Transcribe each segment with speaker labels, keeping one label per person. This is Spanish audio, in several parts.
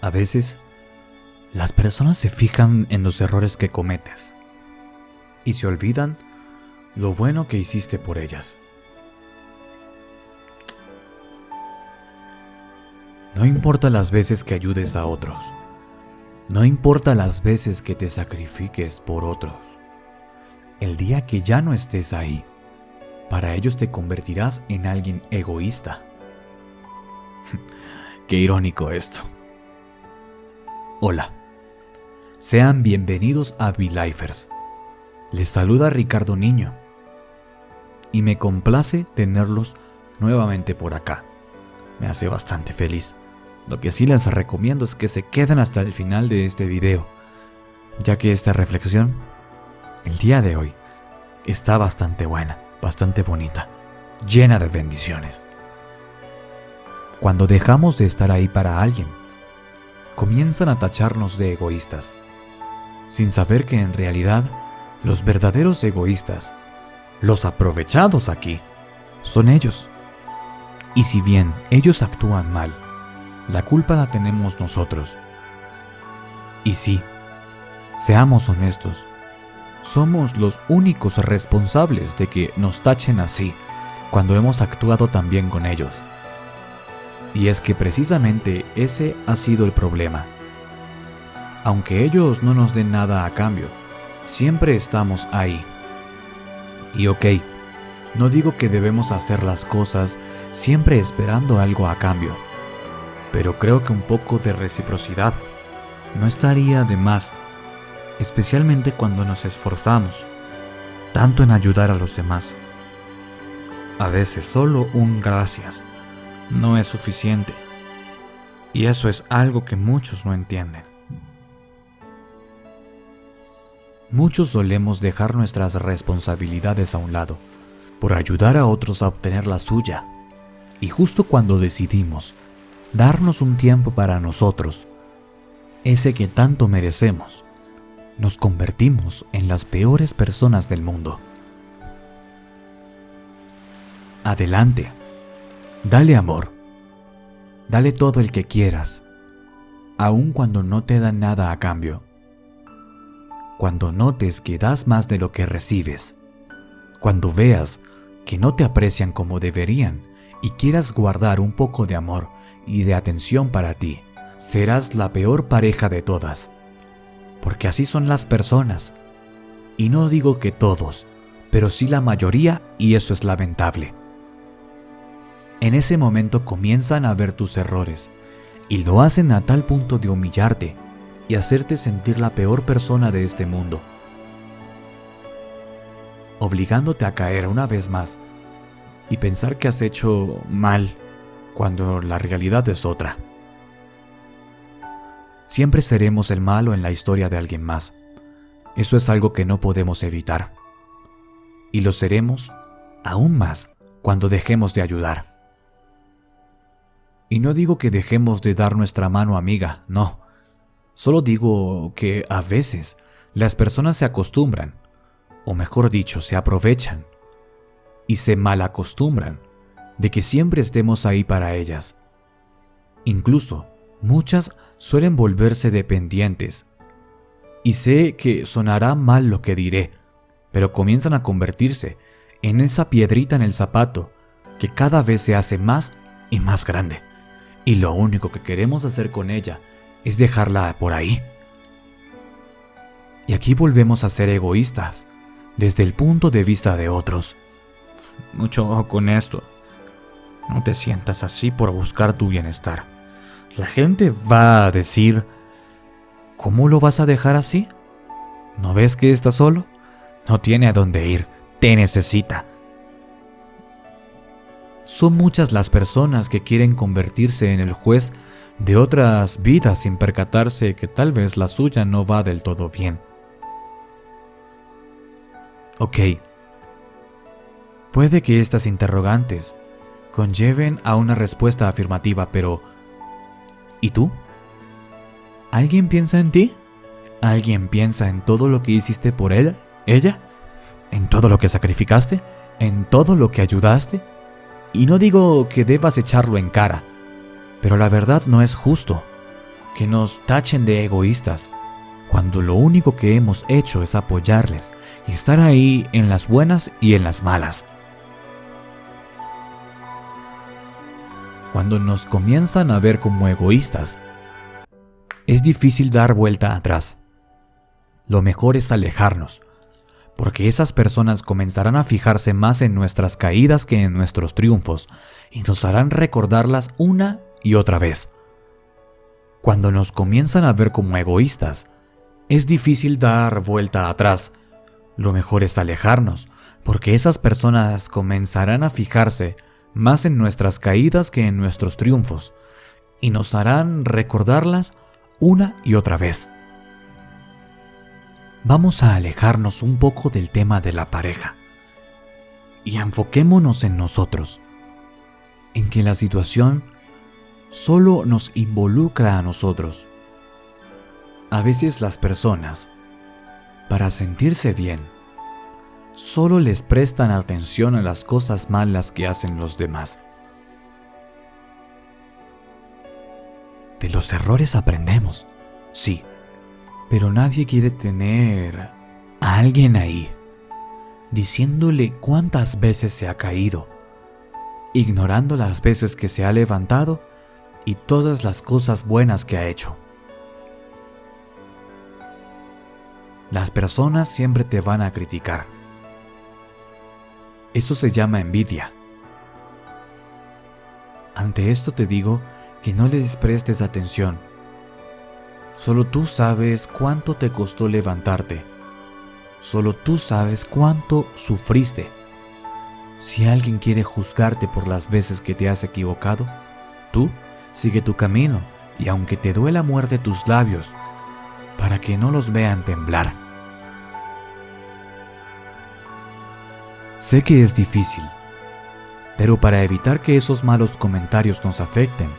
Speaker 1: A veces, las personas se fijan en los errores que cometes y se olvidan lo bueno que hiciste por ellas. No importa las veces que ayudes a otros. No importa las veces que te sacrifiques por otros. El día que ya no estés ahí, para ellos te convertirás en alguien egoísta. Qué irónico esto. Hola. Sean bienvenidos a V-Lifers. Les saluda Ricardo Niño. Y me complace tenerlos nuevamente por acá. Me hace bastante feliz. Lo que sí les recomiendo es que se queden hasta el final de este video, ya que esta reflexión, el día de hoy, está bastante buena, bastante bonita, llena de bendiciones. Cuando dejamos de estar ahí para alguien, comienzan a tacharnos de egoístas, sin saber que en realidad los verdaderos egoístas, los aprovechados aquí, son ellos. Y si bien ellos actúan mal, la culpa la tenemos nosotros. Y sí, seamos honestos, somos los únicos responsables de que nos tachen así cuando hemos actuado tan bien con ellos. Y es que precisamente ese ha sido el problema. Aunque ellos no nos den nada a cambio, siempre estamos ahí. Y ok, no digo que debemos hacer las cosas siempre esperando algo a cambio, pero creo que un poco de reciprocidad no estaría de más, especialmente cuando nos esforzamos tanto en ayudar a los demás. A veces solo un gracias no es suficiente. Y eso es algo que muchos no entienden. Muchos solemos dejar nuestras responsabilidades a un lado por ayudar a otros a obtener la suya. Y justo cuando decidimos darnos un tiempo para nosotros, ese que tanto merecemos, nos convertimos en las peores personas del mundo. Adelante. Dale amor. Dale todo el que quieras, aun cuando no te dan nada a cambio. Cuando notes que das más de lo que recibes. Cuando veas que no te aprecian como deberían y quieras guardar un poco de amor y de atención para ti, serás la peor pareja de todas. Porque así son las personas. Y no digo que todos, pero sí la mayoría y eso es lamentable. En ese momento comienzan a ver tus errores y lo hacen a tal punto de humillarte y hacerte sentir la peor persona de este mundo, obligándote a caer una vez más y pensar que has hecho mal cuando la realidad es otra. Siempre seremos el malo en la historia de alguien más. Eso es algo que no podemos evitar. Y lo seremos aún más cuando dejemos de ayudar. Y no digo que dejemos de dar nuestra mano amiga, no. Solo digo que a veces las personas se acostumbran, o mejor dicho, se aprovechan, y se malacostumbran de que siempre estemos ahí para ellas. Incluso, muchas suelen volverse dependientes. Y sé que sonará mal lo que diré, pero comienzan a convertirse en esa piedrita en el zapato que cada vez se hace más y más grande y lo único que queremos hacer con ella es dejarla por ahí. Y aquí volvemos a ser egoístas, desde el punto de vista de otros. Mucho ojo con esto. No te sientas así por buscar tu bienestar. La gente va a decir, ¿cómo lo vas a dejar así? ¿No ves que está solo? No tiene a dónde ir, te necesita. Son muchas las personas que quieren convertirse en el juez de otras vidas sin percatarse que tal vez la suya no va del todo bien. Ok, puede que estas interrogantes conlleven a una respuesta afirmativa, pero ¿y tú? ¿Alguien piensa en ti? ¿Alguien piensa en todo lo que hiciste por él, ella? ¿En todo lo que sacrificaste? ¿En todo lo que ayudaste? Y no digo que debas echarlo en cara, pero la verdad no es justo. que nos tachen de egoístas, cuando lo único que hemos hecho es apoyarles y estar ahí en las buenas y en las malas. Cuando nos comienzan a ver como egoístas, es difícil dar vuelta atrás. Lo mejor es alejarnos, porque esas personas comenzarán a fijarse más en nuestras caídas que en nuestros triunfos y nos harán recordarlas una y otra vez. Cuando nos comienzan a ver como egoístas, es difícil dar vuelta atrás. Lo mejor es alejarnos, porque esas personas comenzarán a fijarse más en nuestras caídas que en nuestros triunfos, y nos harán recordarlas una y otra vez. Vamos a alejarnos un poco del tema de la pareja y enfoquémonos en nosotros, en que la situación solo nos involucra a nosotros. A veces las personas, para sentirse bien, solo les prestan atención a las cosas malas que hacen los demás. De los errores aprendemos, sí, pero nadie quiere tener a alguien ahí, diciéndole cuántas veces se ha caído, ignorando las veces que se ha levantado y todas las cosas buenas que ha hecho. Las personas siempre te van a criticar. Eso se llama envidia. Ante esto te digo que no les prestes atención. Solo tú sabes cuánto te costó levantarte. Solo tú sabes cuánto sufriste. Si alguien quiere juzgarte por las veces que te has equivocado, tú sigue tu camino y aunque te duela muerte tus labios, para que no los vean temblar. Sé que es difícil, pero para evitar que esos malos comentarios nos afecten,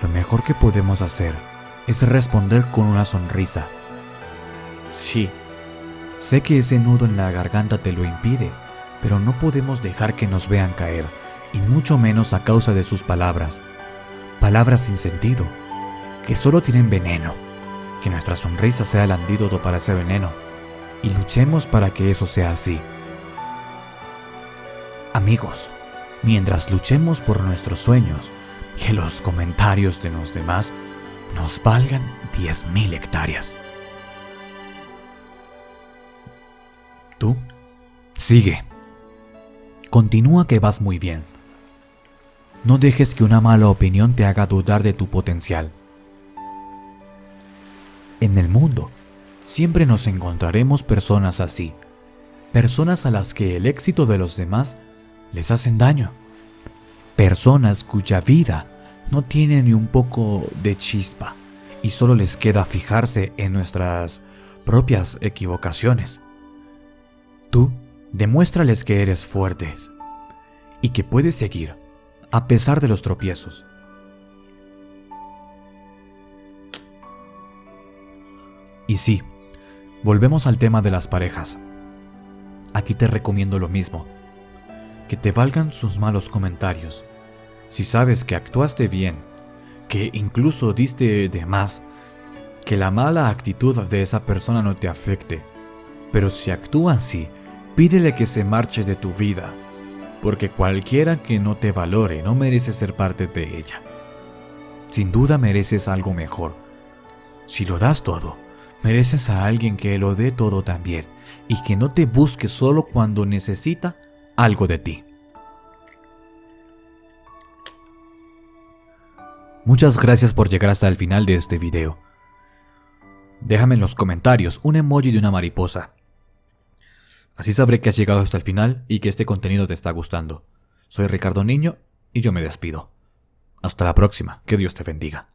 Speaker 1: lo mejor que podemos hacer es responder con una sonrisa. Sí, sé que ese nudo en la garganta te lo impide, pero no podemos dejar que nos vean caer, y mucho menos a causa de sus palabras. Palabras sin sentido, que solo tienen veneno. Que nuestra sonrisa sea el antídoto para ese veneno, y luchemos para que eso sea así. Amigos, mientras luchemos por nuestros sueños, que los comentarios de los demás nos valgan 10.000 hectáreas. Tú, sigue. Continúa que vas muy bien. No dejes que una mala opinión te haga dudar de tu potencial. En el mundo, siempre nos encontraremos personas así, personas a las que el éxito de los demás les hacen daño personas cuya vida no tiene ni un poco de chispa y solo les queda fijarse en nuestras propias equivocaciones. Tú demuéstrales que eres fuerte y que puedes seguir a pesar de los tropiezos. Y sí, volvemos al tema de las parejas. Aquí te recomiendo lo mismo que te valgan sus malos comentarios. Si sabes que actuaste bien, que incluso diste de más, que la mala actitud de esa persona no te afecte, pero si actúa así, pídele que se marche de tu vida, porque cualquiera que no te valore no merece ser parte de ella. Sin duda mereces algo mejor. Si lo das todo, mereces a alguien que lo dé todo también y que no te busque solo cuando necesita algo de ti. Muchas gracias por llegar hasta el final de este video. Déjame en los comentarios un emoji de una mariposa. Así sabré que has llegado hasta el final y que este contenido te está gustando. Soy Ricardo Niño y yo me despido. Hasta la próxima, que Dios te bendiga.